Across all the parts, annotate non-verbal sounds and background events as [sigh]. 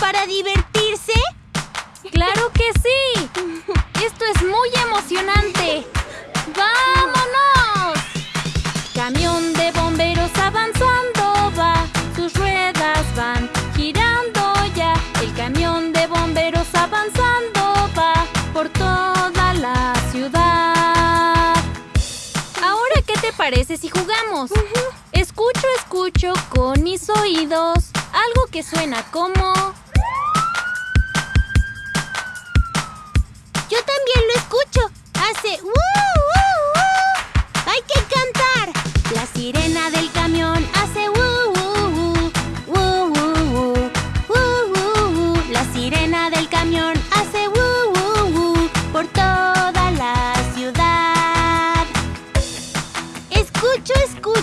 para divertirse? ¡Claro que sí! ¡Esto es muy emocionante! ¡Vámonos! Camión de bomberos avanzando va, sus ruedas van girando ya. El camión de bomberos avanzando va por toda la ciudad. Ahora, ¿qué te parece si jugamos? Escucho, escucho con mis oídos algo que suena como... Yo también lo escucho. Hace ¡woo, woo, woo! ¡Hay que cantar! La sirena del camión hace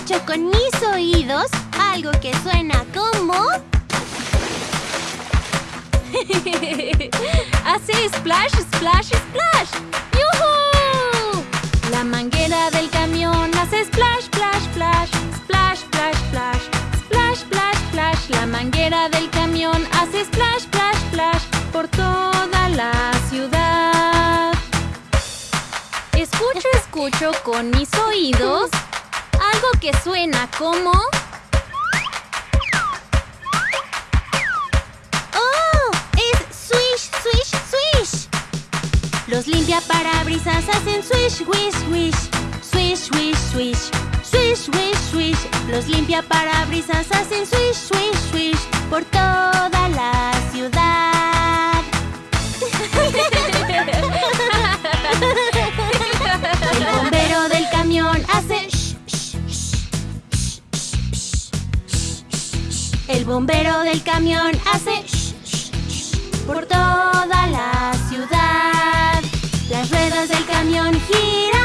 Escucho, con mis oídos algo que suena como... [laughs] Hace splash, splash, splash. ¡Yuhu! La manguera del camión hace splash, splash, splash. Splash, splash, splash. Splash, splash, splash. La manguera del camión hace splash, splash, splash. Por toda la ciudad. Escucho, escucho con mis oídos algo que suena como... ¡Oh! ¡Es swish, swish, swish! Los limpiaparabrisas hacen swish, wish, wish. Swish, wish, swish. Swish, wish, swish. Los limpiaparabrisas hacen swish, swish, swish. Por toda la ciudad. Bombero del camión hace sh, sh, sh, por toda la ciudad. Las ruedas del camión girando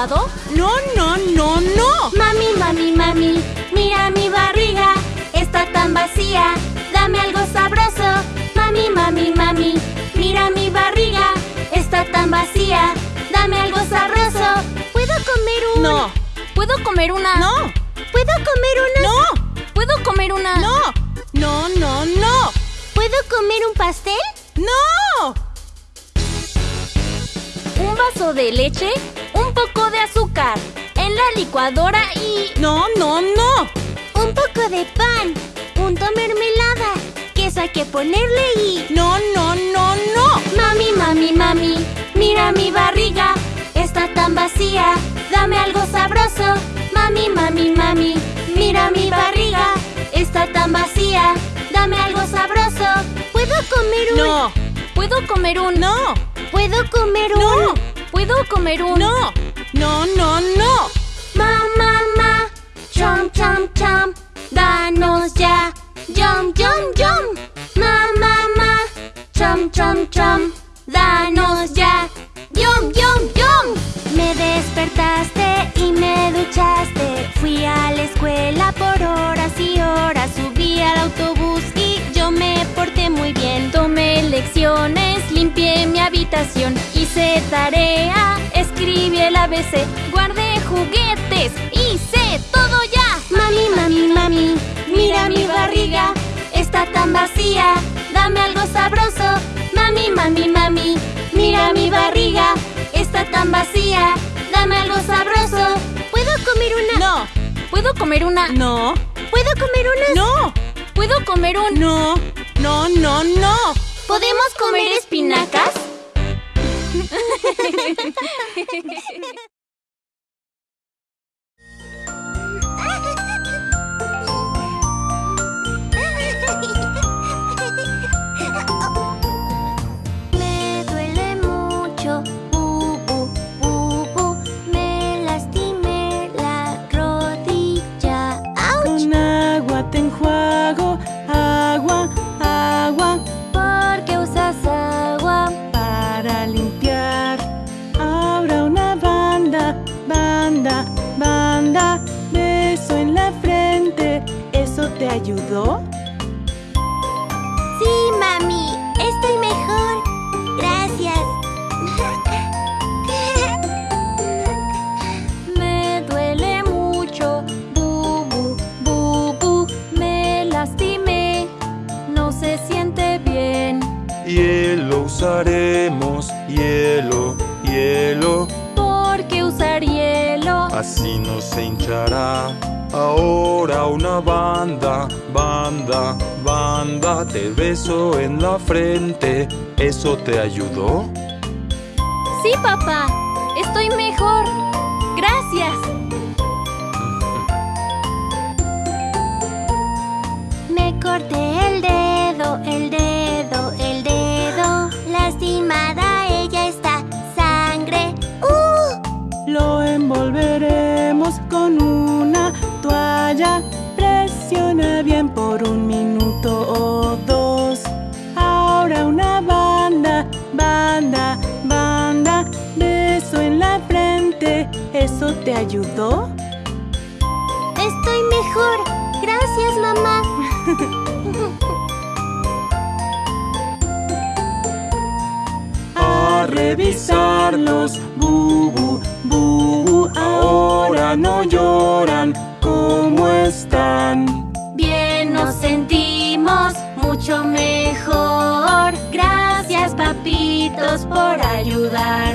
No, no, no, no. Mami, mami, mami, mira mi barriga, está tan vacía. Dame algo sabroso. Mami, mami, mami, mira mi barriga, está tan vacía. Dame algo sabroso. ¿Puedo comer un...? No. ¿Puedo comer una? No. ¿Puedo comer una...? No. ¿Puedo comer una? No. No, no, no. ¿Puedo comer un pastel? No. Un vaso de leche, un poco de azúcar, en la licuadora y... No, no, no. Un poco de pan, punto mermelada, queso hay que ponerle y... No, no, no, no. Mami, mami, mami, mira mi barriga, está tan vacía. Dame algo sabroso. Mami, mami, mami, mira mi barriga, está tan vacía. Dame algo sabroso. ¿Puedo comer un...? No. ¿Puedo comer un... No. ¿Puedo comer un...? No. ¿Puedo comer un... No. No, no, no. Ma, ma, ma, chom, chom, chom, danos ya, yum, yum, yum. Ma, ma, ma, chom, chom, chom, danos ya, yum, yum, yum. Despertaste y me duchaste, fui a la escuela por horas y horas, subí al autobús y yo me porté muy bien. Tomé lecciones, limpié mi habitación, hice tarea, escribí el ABC, guardé juguetes, hice todo ya. Mami, mami, mami, mira mi barriga, está tan vacía. Dame algo sabroso. Mami, mami, mami, mira mi barriga, está tan vacía. Dame algo sabroso. ¿Puedo comer una? No. ¿Puedo comer una? No. ¿Puedo comer una? No. ¿Puedo comer un... No. No, no, no. ¿Podemos comer espinacas? [laughs] se hinchará. Ahora una banda, banda, banda, te beso en la frente, ¿eso te ayudó? Sí, papá, estoy mejor. Gracias. Por un minuto o dos. Ahora una banda, banda, banda. Beso en la frente. ¿Eso te ayudó? Estoy mejor. Gracias, mamá. [laughs] A revisarlos, bubu, bubu, ahora no lloran, ¿cómo están? mucho mejor. Gracias papitos por ayudar.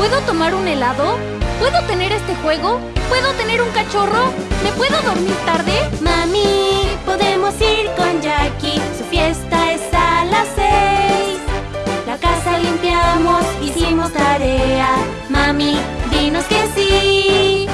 ¿Puedo tomar un helado? ¿Puedo tener este juego? ¿Puedo tener un cachorro? ¿Me puedo dormir tarde? Mami, podemos ir con Jackie. Su fiesta es a las seis. La casa limpiamos, hicimos tarea. Mami, dinos que sí.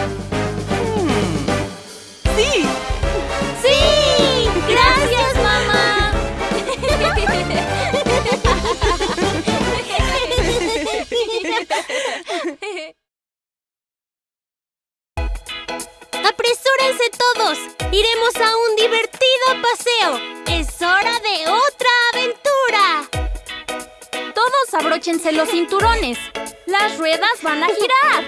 Abróchense los cinturones. Las ruedas van a girar.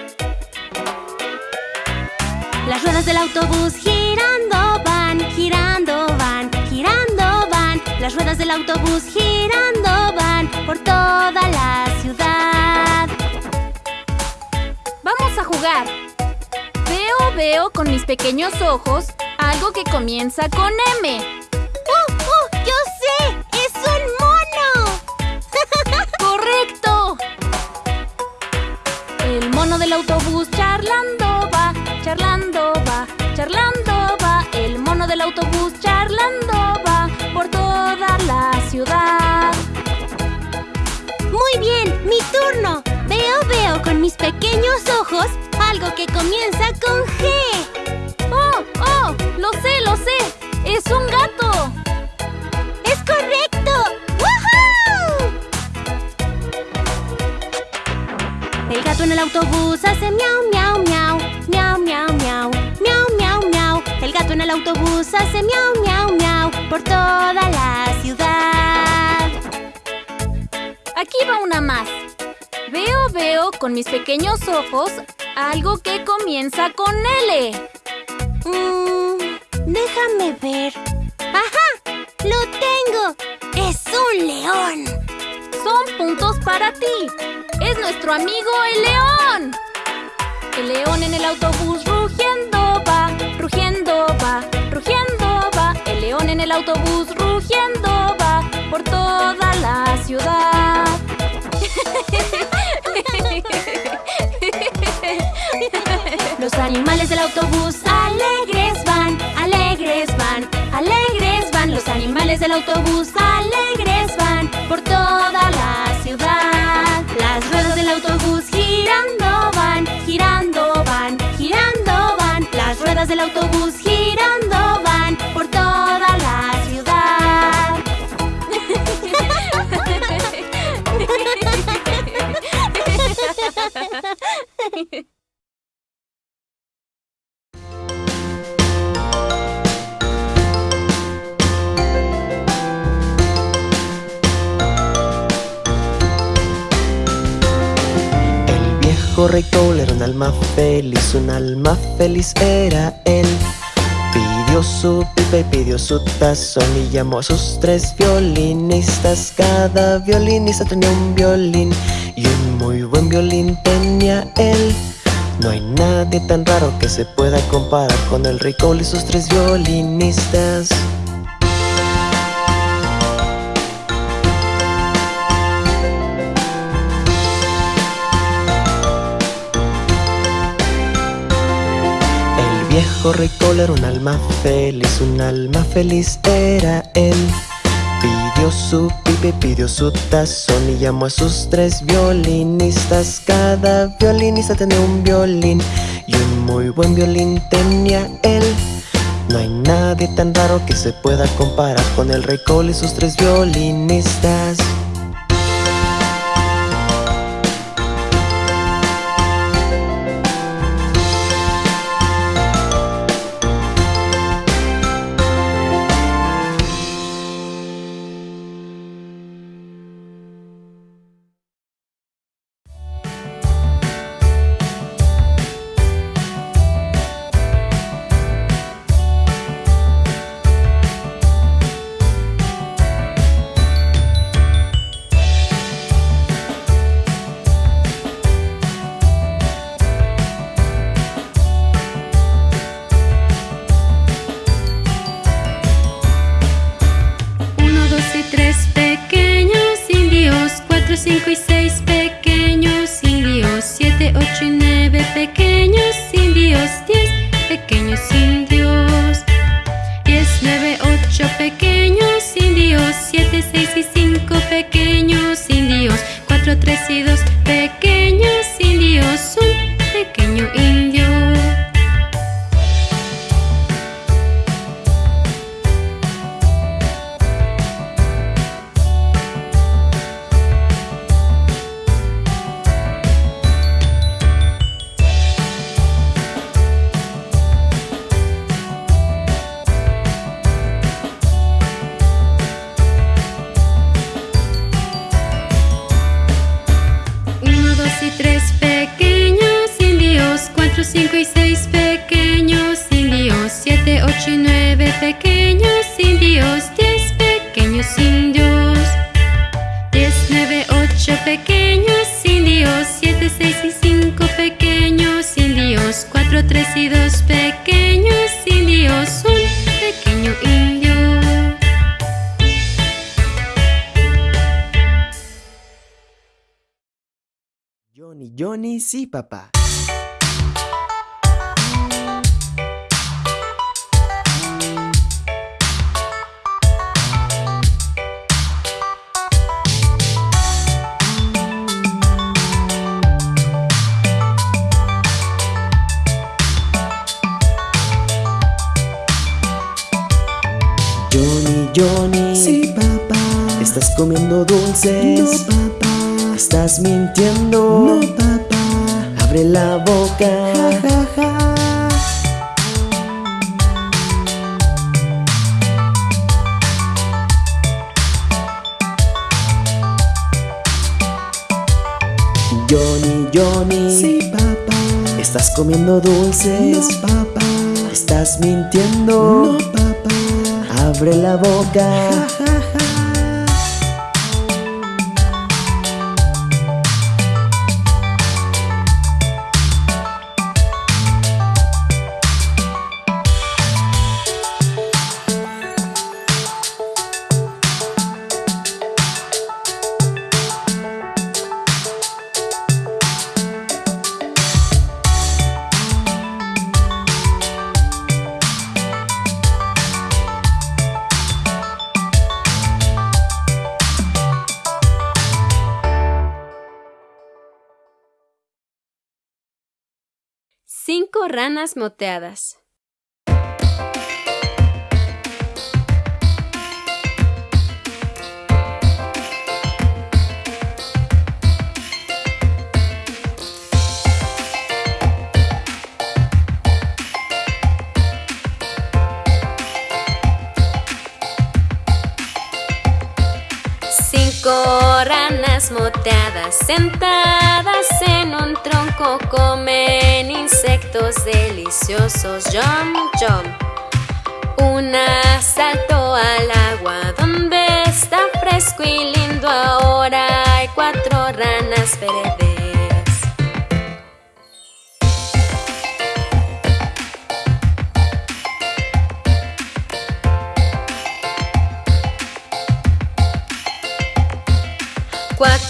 Las ruedas del autobús girando van, girando van, girando van. Las ruedas del autobús girando van por toda la ciudad. Vamos a jugar. Veo, veo con mis pequeños ojos algo que comienza con M. El mono del autobús charlando va, charlando va, charlando va. El mono del autobús charlando va por toda la ciudad. Muy bien, mi turno. Veo, veo con mis pequeños ojos algo que comienza con G. ¡Oh, oh! ¡Lo sé, lo sé! ¡Es un gato! Gato en el autobús hace miau, miau, miau, miau, miau, miau, miau, miau, miau. El gato en el autobús hace miau, miau, miau por toda la ciudad. Aquí va una más. Veo, veo con mis pequeños ojos algo que comienza con L. Mm, déjame ver. ¡Ajá! ¡Lo tengo! ¡Es un león! Son puntos para ti. Es nuestro amigo el león. El león en el autobús rugiendo va, rugiendo va, rugiendo va. El león en el autobús rugiendo va por toda la ciudad. Los animales del autobús alegres van, alegres van, alegres van. Los animales del autobús alegres Rey Cole era un alma feliz, un alma feliz era él. Pidió su pipa y pidió su tazón y llamó a sus tres violinistas. Cada violinista tenía un violín y un muy buen violín tenía él. No hay nadie tan raro que se pueda comparar con el Cole y sus tres violinistas. Cole era un alma feliz, un alma feliz era él. Pidió su pipe, pidió su tazón y llamó a sus tres violinistas. Cada violinista tenía un violín y un muy buen violín tenía él. No hay nadie tan raro que se pueda comparar con el rey Cole y sus tres violinistas. Sí, papá. Johnny, Johnny. Sí, papá. ¿Estás comiendo dulces? No, papá. ¿Estás mintiendo? No, papá abre la boca. Ja, ja, ja. Johnny, Johnny. Sí, papá. ¿Estás comiendo dulces? No, papá. ¿Estás mintiendo? No, papá. Abre la boca. Ranas moteadas. Cinco ranas moteadas sentadas en un tronco comen insectos deliciosos. Jump, jump. Una saltó al agua donde está fresco y lindo. Ahora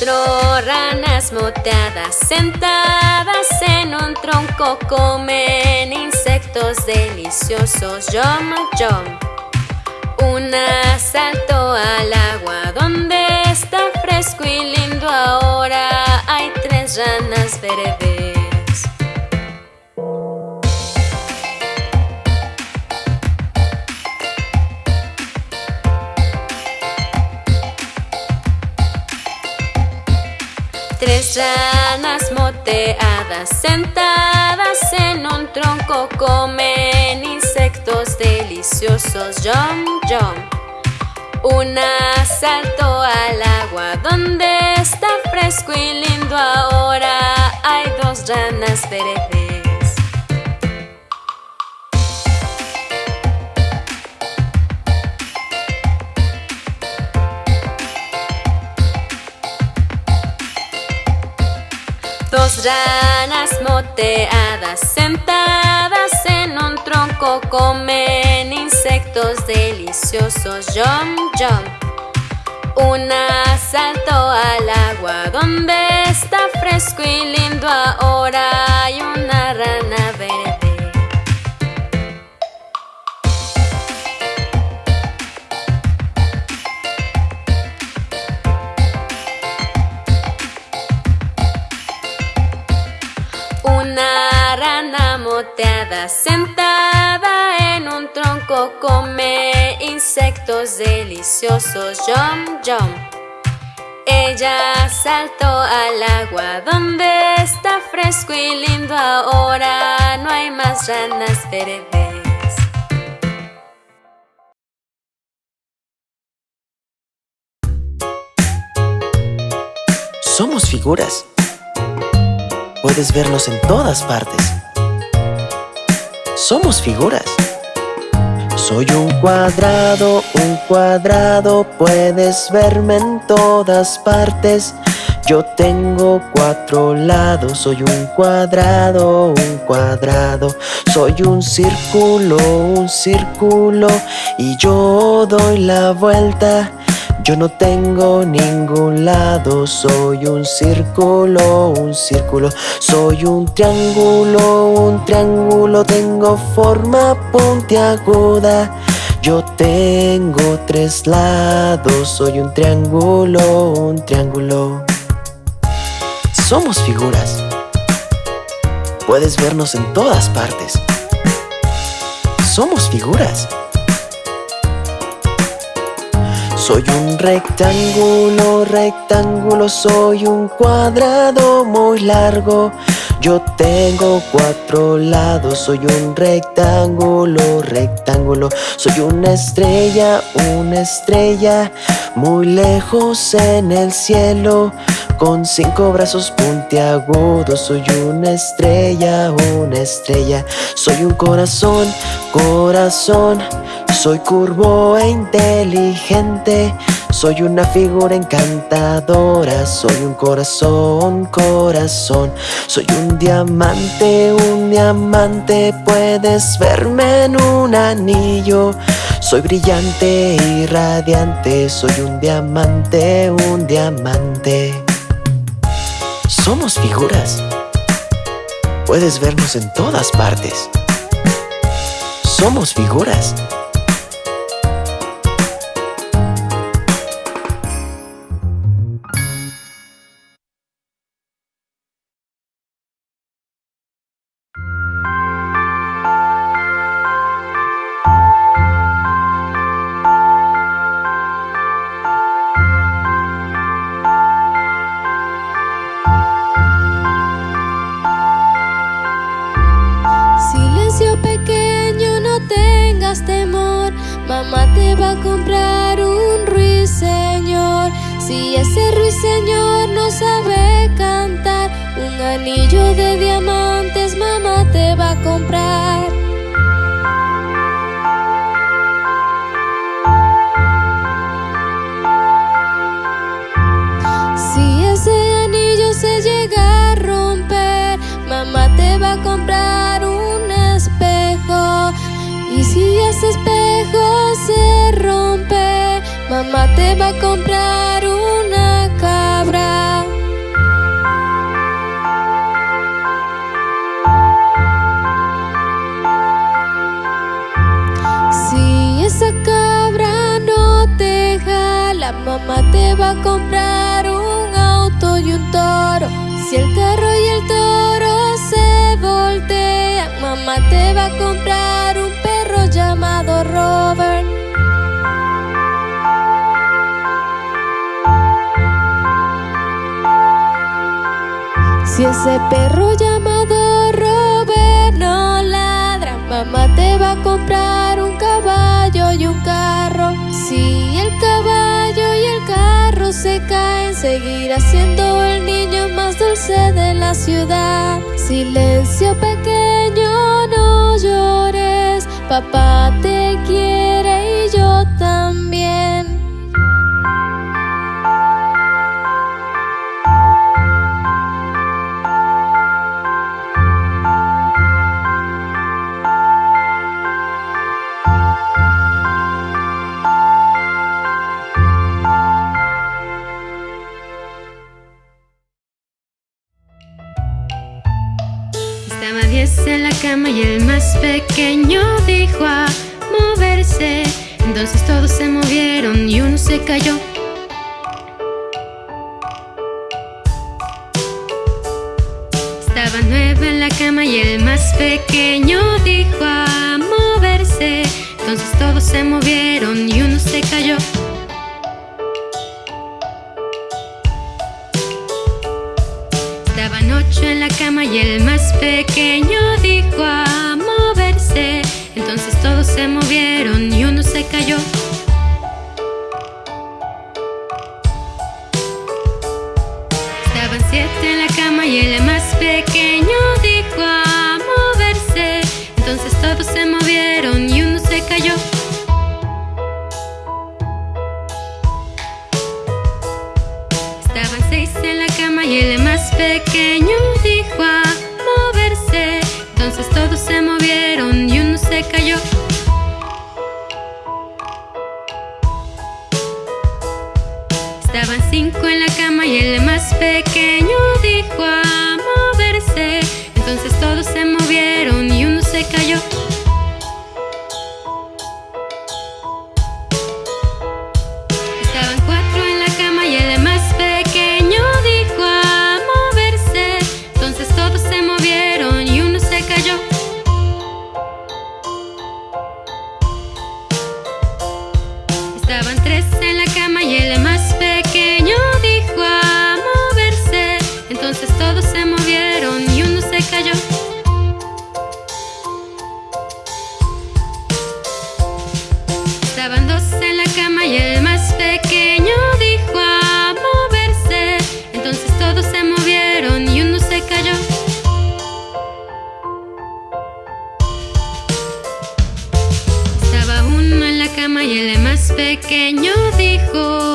Ranas moteadas sentadas en un tronco comen insectos deliciosos. Yum, yum. Una saltó al agua donde está fresco y lindo ahora. Hay tres ranas verdes. Ranas moteadas sentadas en un tronco comen insectos deliciosos. Yum, yum. Una saltó al agua donde está fresco y lindo ahora. Hay dos ranas verdes. Ranas moteadas sentadas en un tronco comen insectos deliciosos. Yum, yum. Una saltó al agua donde está fresco y lindo ahora. Hay una sentada en un tronco come insectos deliciosos. Yum, yum. Ella saltó al agua donde está fresco y lindo ahora. No hay más ranas verdes. Somos figuras. Puedes vernos en todas partes. Somos figuras. Soy un cuadrado, un cuadrado, puedes verme en todas partes. Yo tengo cuatro lados, soy un cuadrado, un cuadrado. Soy un círculo, un círculo, y yo doy la vuelta. Yo no tengo ningún lado, soy un círculo, un círculo, soy un triángulo, un triángulo, tengo forma puntiaguda. Yo tengo tres lados, soy un triángulo, un triángulo. Somos figuras. Puedes vernos en todas partes. Somos figuras. Soy un rectángulo, rectángulo, soy un cuadrado muy largo. Yo tengo cuatro lados, soy un rectángulo, rectángulo. Soy una estrella, una estrella, muy lejos en el cielo. Con cinco brazos puntiagudos, soy una estrella, una estrella. Soy un corazón, corazón. Soy curvo e inteligente, soy una figura encantadora, soy un corazón, corazón, soy un diamante, un diamante, puedes verme en un anillo. Soy brillante y radiante, soy un diamante, un diamante. Somos figuras. Puedes vernos en todas partes. Somos figuras. Mamá te va a comprar un ruiseñor. Si ese ruiseñor no sabe cantar, un anillo de diamantes mamá te va a comprar. mamá te va a comprar una cabra. Si esa cabra no te jala, mamá te va a comprar un auto y un toro. Si el Si ese perro llamado Robert no ladra, mamá te va a comprar un caballo y un carro. Si el caballo y el carro se caen, seguirá siendo el niño más dulce de la ciudad. Silencio pequeño, no llores, papá te quiere Estaba diez en la cama y el más pequeño dijo a moverse. Entonces todos se movieron y uno se cayó. Estaba nueve en la cama y el más pequeño dijo a moverse. Entonces todos se movieron y uno se cayó. En la cama y el más pequeño dijo a moverse. Entonces todos se movieron y uno se cayó. Cayó. Estaban dos en la cama y el más pequeño dijo a moverse. Entonces todos se movieron y uno se cayó. Estaba uno en la cama y el más pequeño dijo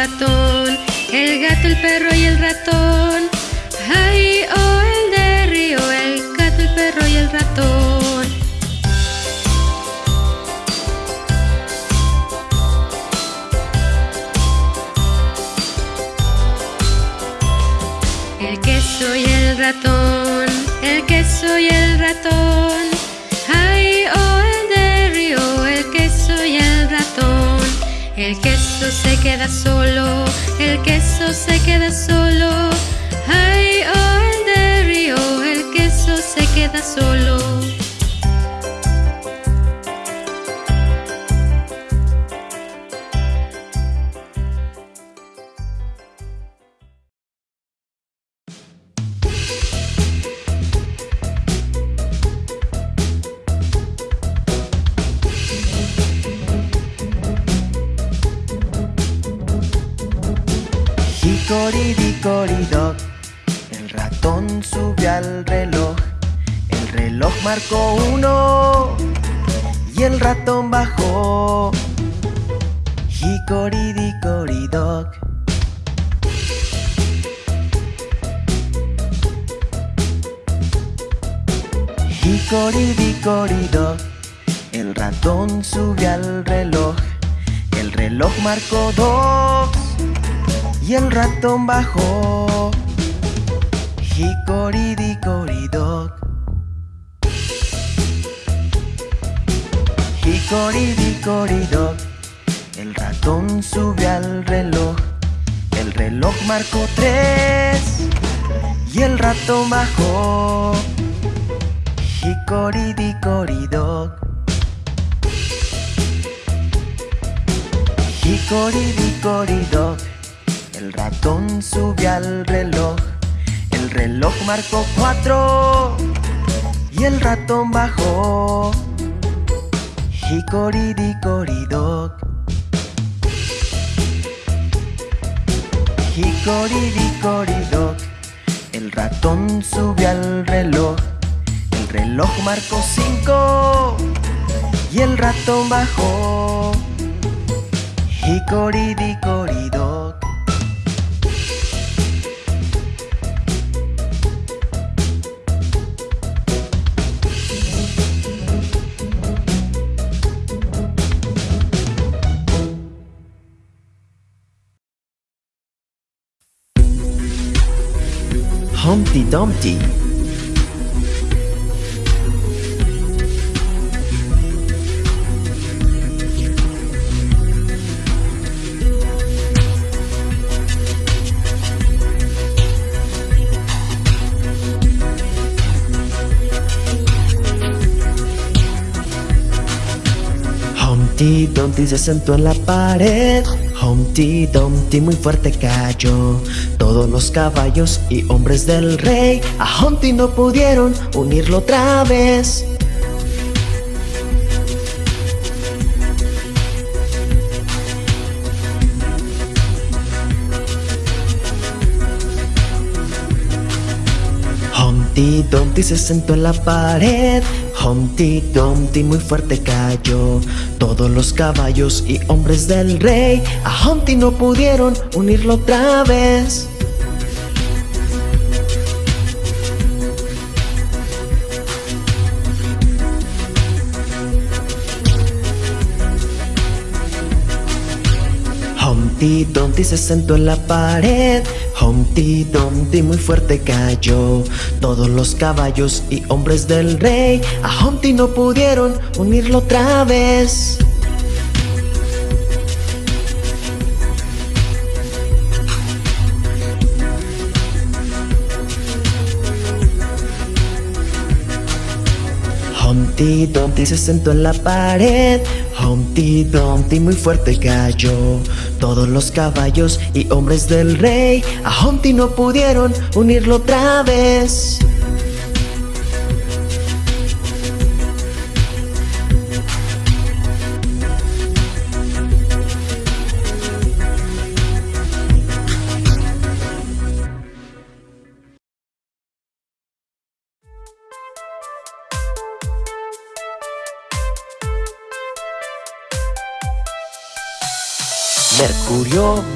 el gato, el perro y el ratón. Ay, oh, el de río, el gato, el perro y el ratón. El queso y el ratón, el queso y el ratón. Ay, oh, el de río, el queso y el ratón. El queso se queda solo, el queso se queda solo. Ay, oh, el de río, el queso se queda solo. Marcó uno Y el ratón bajó Hickory-dickory-dock Hickory-dickory-dock El ratón subió al reloj El reloj marcó dos y el ratón bajó. Hickory-dickory-dock. Hickory-dickory-dock. El ratón subió al reloj. El reloj marcó tres y el ratón bajó. Hickory-dickory-dock. Hickory-dickory-dock. El ratón subió al reloj. El reloj marcó cuatro y el ratón bajó. Hickory-dickory-dock. Hickory-dickory-dock. El ratón subió al reloj. El reloj marcó cinco y el ratón bajó. Hickory-dickory-dock. Humpty Dumpty. Humpty Dumpty se sentó en la pared. Humpty Dumpty muy fuerte cayó. Todos los caballos y hombres del rey a Humpty no pudieron unirlo otra vez. Humpty Dumpty se sentó en la pared. Humpty Dumpty muy fuerte cayó. Todos los caballos y hombres del rey a Humpty no pudieron unirlo otra vez. Humpty Dumpty se sentó en la pared. Humpty Dumpty muy fuerte cayó. Todos los caballos y hombres del rey a Humpty no pudieron unirlo otra vez. Humpty Dumpty se sentó en la pared. Humpty Dumpty muy fuerte cayó. Todos los caballos y hombres del rey a Humpty no pudieron unirlo otra vez.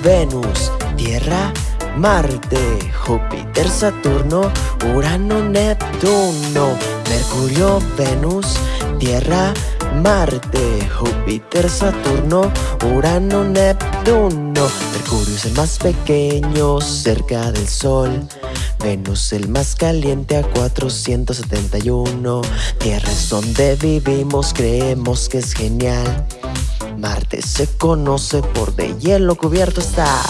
Venus, Tierra, Marte, Júpiter, Saturno, Urano, Neptuno. Mercurio, Venus, Tierra, Marte, Júpiter, Saturno, Urano, Neptuno. Mercurio es el más pequeño cerca del Sol. Venus el más caliente a 471. Tierra es donde vivimos, creemos que es genial. Marte se conoce por de hielo cubierto estar.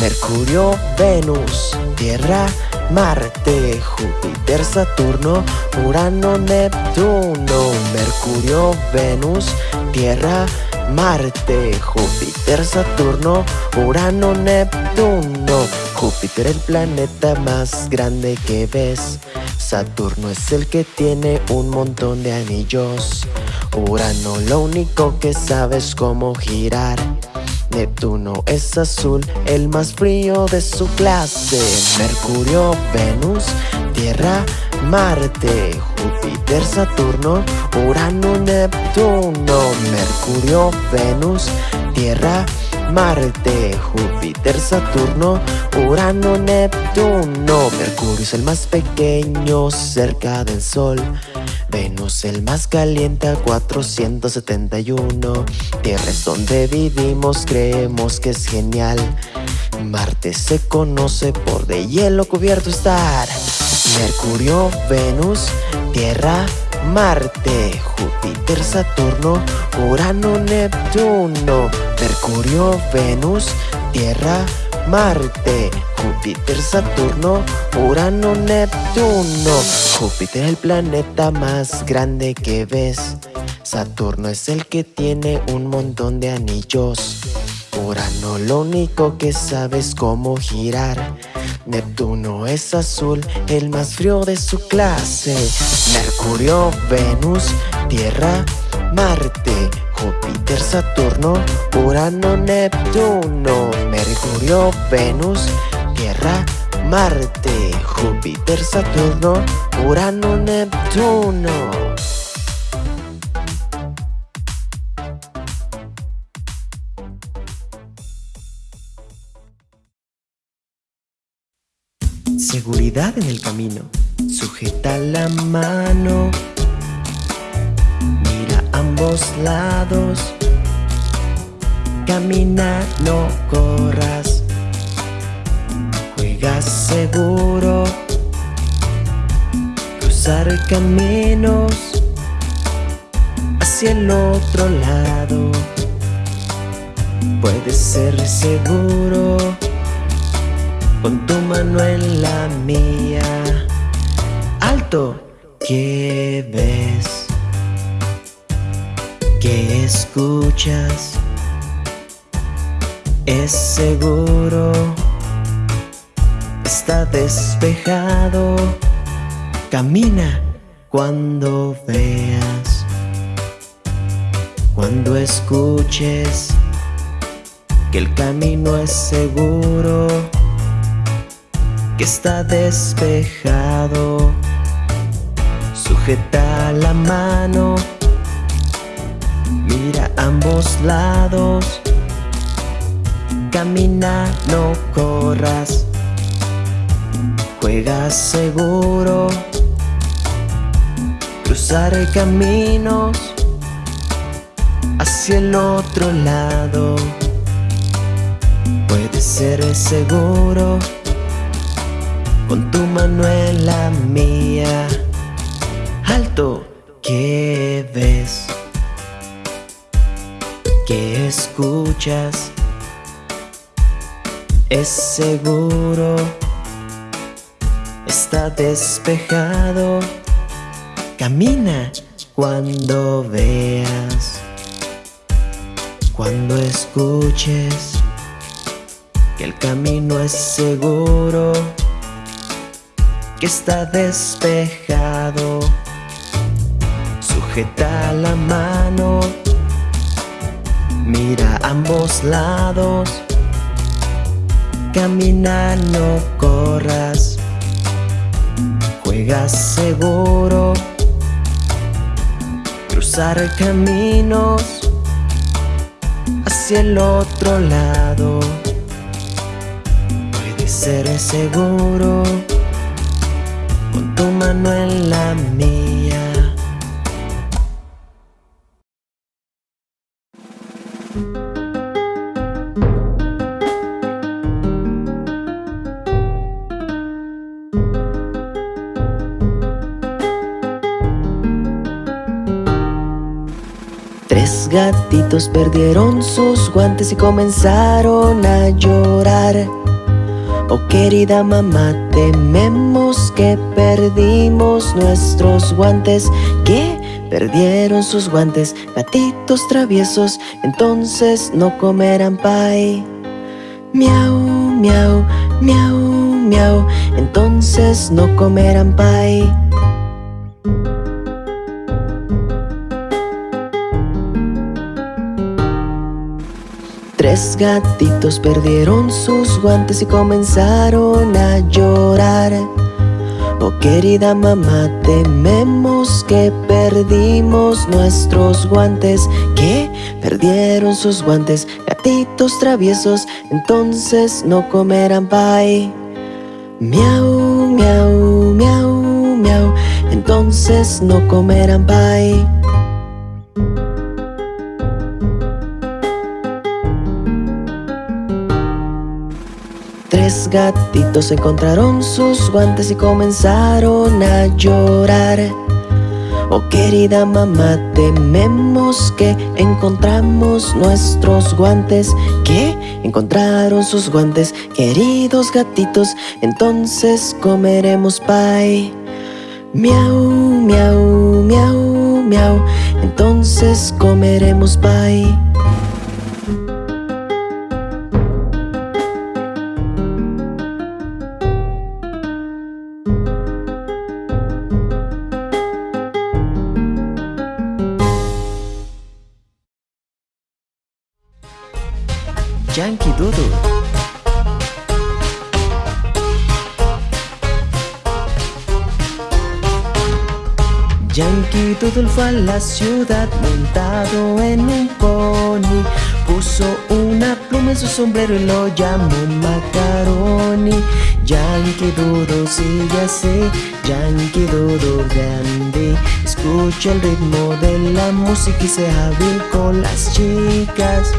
Mercurio, Venus, Tierra, Marte, Júpiter, Saturno, Urano, Neptuno. Mercurio, Venus, Tierra, Marte, Júpiter, Saturno, Urano, Neptuno. Júpiter el planeta más grande que ves. Saturno es el que tiene un montón de anillos. Urano lo único que sabes cómo girar. Neptuno es azul, el más frío de su clase. Mercurio, Venus, Tierra, Marte, Júpiter, Saturno, Urano, Neptuno. Mercurio, Venus, Tierra, Marte, Júpiter, Saturno, Urano, Neptuno. Mercurio es el más pequeño cerca del Sol. Venus el más caliente a 471. Tierra es donde vivimos, creemos que es genial. Marte se conoce por de hielo cubierto estar. Mercurio, Venus, Tierra, Marte, Júpiter, Saturno, Urano, Neptuno. Mercurio, Venus, Tierra, Marte, Júpiter, Saturno, Urano, Neptuno. Júpiter el planeta más grande que ves. Saturno es el que tiene un montón de anillos. Urano lo único que sabes cómo girar. Neptuno es azul, el más frío de su clase. Mercurio, Venus, Tierra, Marte, Júpiter, Saturno, Urano, Neptuno. Mercurio, Venus, Tierra, Marte, Júpiter, Saturno, Urano, Neptuno. Seguridad en el camino. Sujeta la mano. Mira ambos lados. Camina, no corras. Seguro. Cruzar caminos hacia el otro lado. Puede ser seguro con tu mano en la mía. Alto, ¿qué ves? ¿Qué escuchas? Es seguro, está despejado. Camina cuando veas, cuando escuches que el camino es seguro que está despejado. Sujeta la mano, mira ambos lados. Camina, no corras. Juega seguro. Cruzar caminos hacia el otro lado. Puede ser seguro con tu mano en la mía. Alto, ¿qué ves? ¿Qué escuchas? Es seguro, está despejado. Camina cuando veas, cuando escuches que el camino es seguro que está despejado. Sujeta la mano, mira ambos lados. Camina, no corras. Seguro. Cruzar caminos hacia el otro lado. Puede ser seguro con tu mano en la mía. Gatitos perdieron sus guantes y comenzaron a llorar. Oh querida mamá, tememos que perdimos nuestros guantes. ¿Qué? Perdieron sus guantes, gatitos traviesos, entonces no comerán pay. Miau, miau, miau, miau, entonces no comerán pay. Tres gatitos perdieron sus guantes y comenzaron a llorar. Oh querida mamá, tememos que perdimos nuestros guantes. ¿Qué? Perdieron sus guantes, gatitos traviesos, entonces no comerán pay. Miau, miau, miau, miau, entonces no comerán pay. Tres gatitos encontraron sus guantes y comenzaron a llorar. Oh querida mamá, tememos que encontramos nuestros guantes. ¿Qué? Encontraron sus guantes, queridos gatitos, entonces comeremos pay. Miau, miau, miau, miau, entonces comeremos pay. Fue a la ciudad montado en un pony. Puso una pluma en su sombrero y lo llamó Macaroni. Yankee Doodle sigue así, Yankee Doodle grande. Escucha el ritmo de la música y sea hábil con las chicas.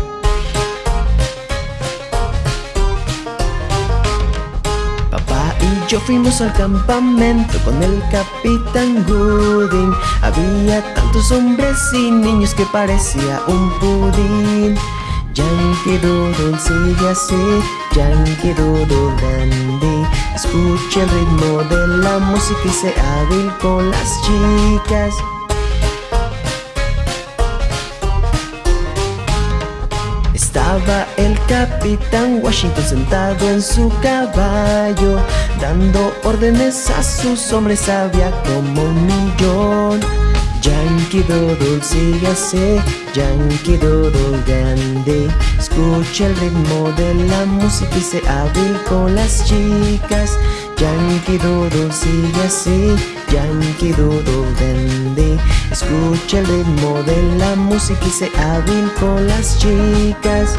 Yo fuimos al campamento con el capitán Gooding. Había tantos hombres y niños que parecía un pudín. Yankee Doodle sigue así, Yankee Doodle dandy. Escucha el ritmo de la música y sea hábil con las chicas. Estaba el capitán Washington sentado en su caballo, dando órdenes a sus hombres, había como un millón. Yankee Doodle sigue así, Yankee Doodle grande. Escucha el ritmo de la música y se hábil con las chicas. Yankee Doodle sigue así, Yankee Doodle grande. Escucha el ritmo de la música y se hábil con las chicas.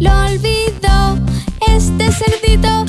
lo olvidó. Este cerdito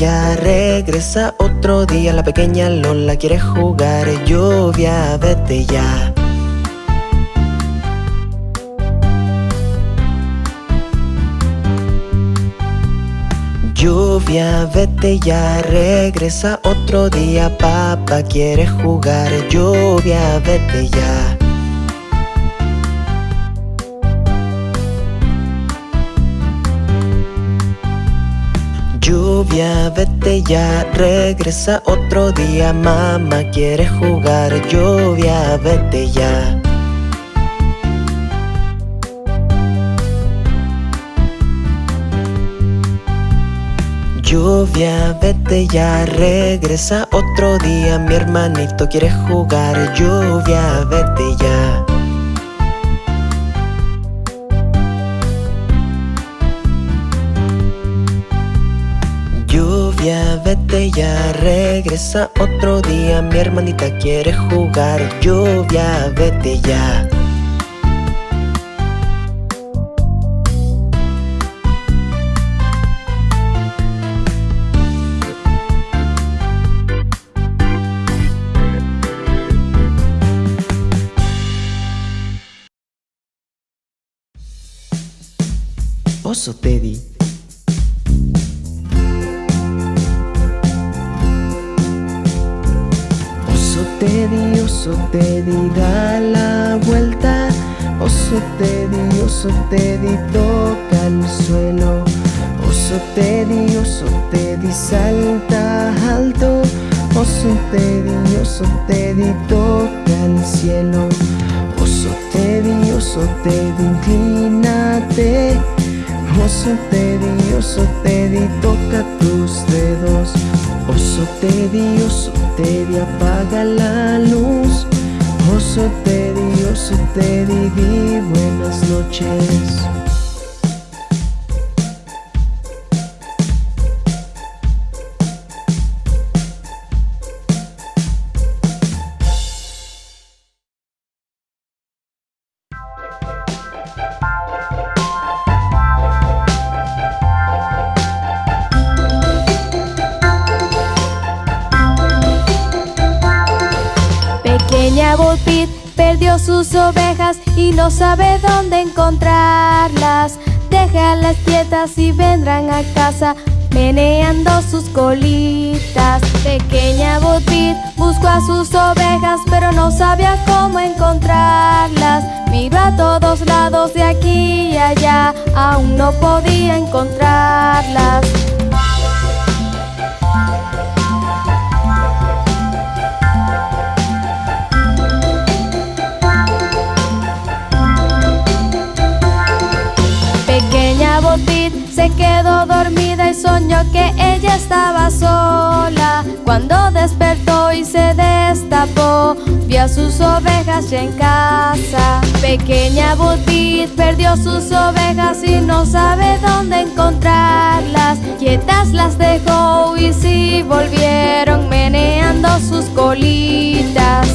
ya, regresa otro día. La pequeña Lola quiere jugar. Lluvia, vete ya. Lluvia, vete ya, regresa otro día. Papá quiere jugar. Lluvia, vete ya. Lluvia, vete ya, regresa otro día. Mamá quiere jugar. Lluvia, vete ya. Lluvia, vete ya, regresa otro día. Mi hermanito quiere jugar. Lluvia, vete ya. Lluvia, vete ya, regresa otro día. Mi hermanita quiere jugar. Lluvia, vete ya. Oso Teddy. Oso Teddy, da la vuelta. Oso Teddy, oso Teddy, toca el suelo. Oso Teddy, oso Teddy, salta alto. Oso Teddy, oso Teddy, toca el cielo. Oso Teddy, oso Teddy, inclínate. Oso Teddy, oso Teddy, toca tus dedos. Oso Teddy, oso Teddy, apaga la luz. Oso Teddy, oso Teddy, di buenas noches. Ovejas y no sabe dónde encontrarlas. Déjalas quietas y vendrán a casa meneando sus colitas. Pequeña Bo Peep buscó a sus ovejas pero no sabía cómo encontrarlas. Miró a todos lados de aquí y allá, aún no podía encontrarlas. Se quedó dormida y soñó que ella estaba sola. Cuando despertó y se destapó, vio a sus ovejas ya en casa. Pequeña Botit perdió sus ovejas y no sabe dónde encontrarlas. Quietas las dejó y sí volvieron meneando sus colitas.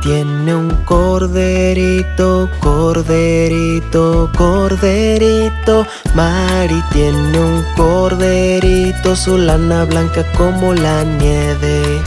Tiene un corderito, corderito, corderito. Mari tiene un corderito, su lana blanca como la nieve.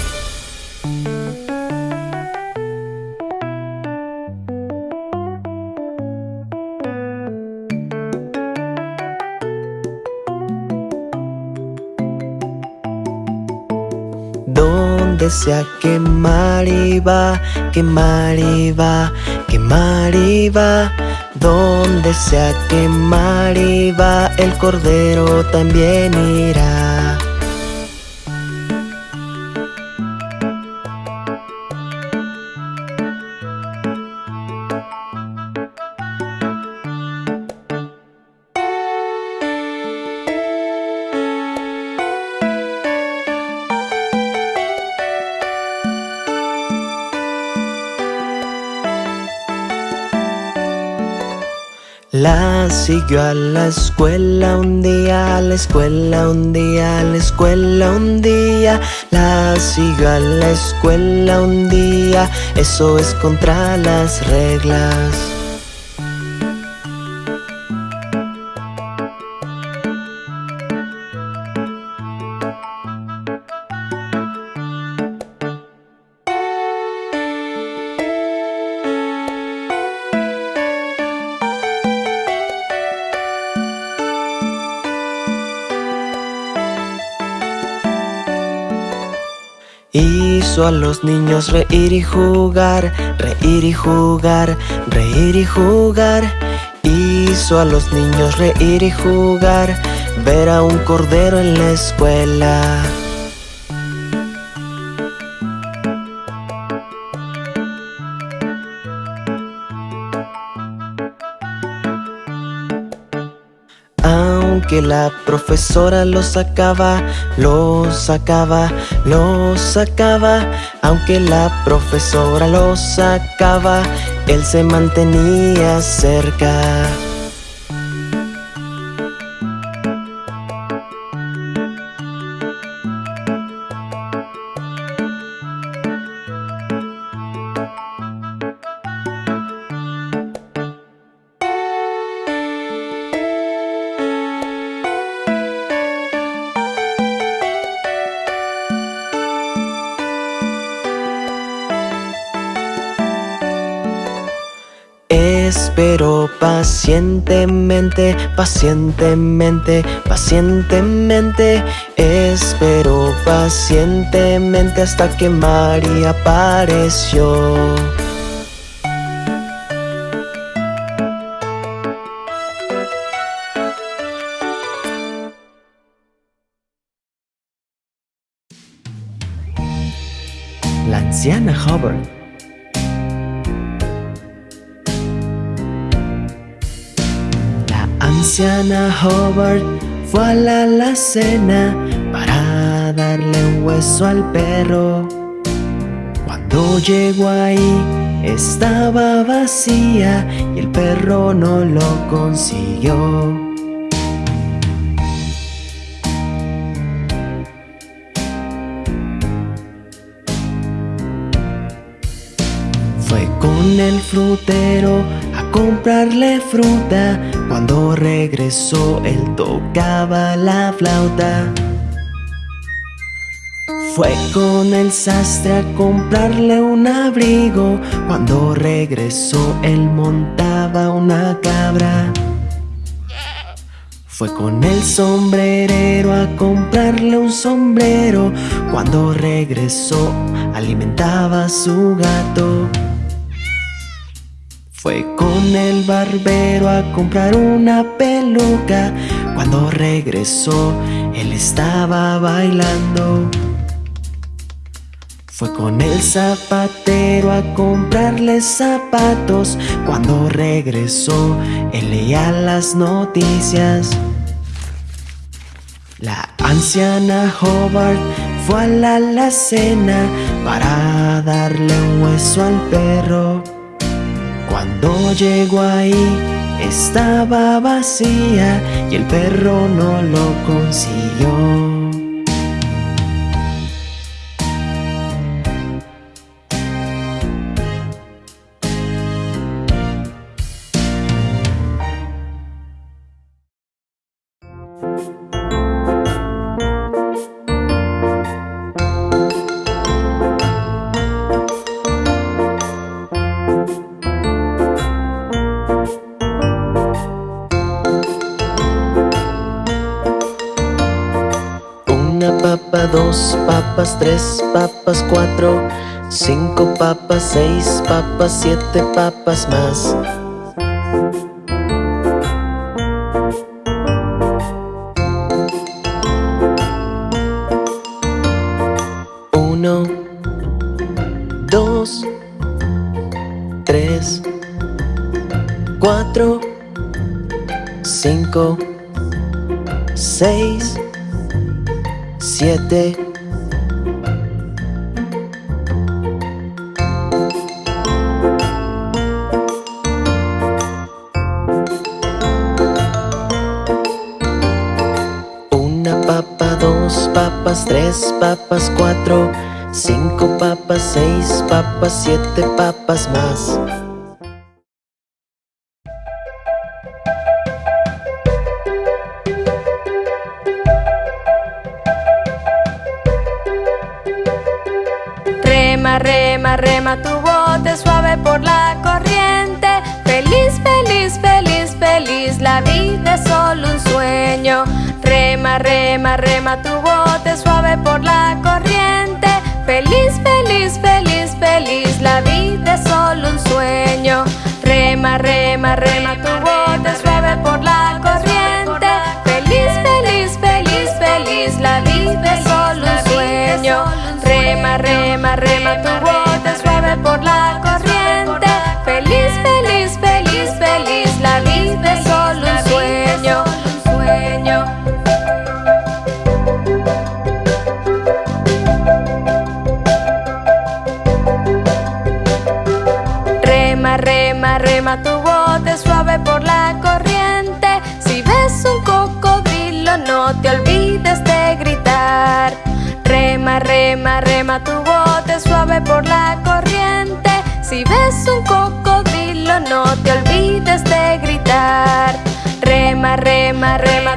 Donde sea que Mari va, que Mari va, que Mari va. Donde sea que Mari va, el cordero también irá. Siguió a la escuela un día, a la escuela un día, a la escuela un día. La siguió a la escuela un día, eso es contra las reglas. Hizo a los niños reír y jugar, reír y jugar, reír y jugar. Hizo a los niños reír y jugar, ver a un cordero en la escuela. Que la profesora lo sacaba, lo sacaba, lo sacaba. Aunque la profesora lo sacaba, él se mantenía cerca. Pacientemente, pacientemente, pacientemente. Espero pacientemente hasta que María apareció. La anciana Hubbard Hobart fue a la alacena para darle un hueso al perro. Cuando llegó ahí estaba vacía y el perro no lo consiguió. Con el frutero comprarle fruta. Cuando regresó él tocaba la flauta. Fue con el sastre a comprarle un abrigo. Cuando regresó él montaba una cabra. Fue con el sombrerero a comprarle un sombrero. Cuando regresó alimentaba a su gato. Fue con el barbero a comprar una peluca. Cuando regresó, él estaba bailando. Fue con el zapatero a comprarle zapatos. Cuando regresó, él leía las noticias. La anciana Hobart fue a la alacena para darle un hueso al perro. Cuando llegó ahí estaba vacía y el perro no lo consiguió. Tres papas, cuatro, cinco papas, seis papas, siete papas más. Uno, dos, tres, cuatro, cinco, seis, siete tres papas, cuatro, cinco papas, seis papas, siete papas más. Rema, rema, rema tu bote suave por la corriente. Feliz, feliz, feliz, feliz, la vida es solo un sueño. Rema, rema, rema tu bote arrematu Rema, rema, tu bote suave por la corriente. Si ves un cocodrilo, no te olvides de gritar. Rema, rema, rema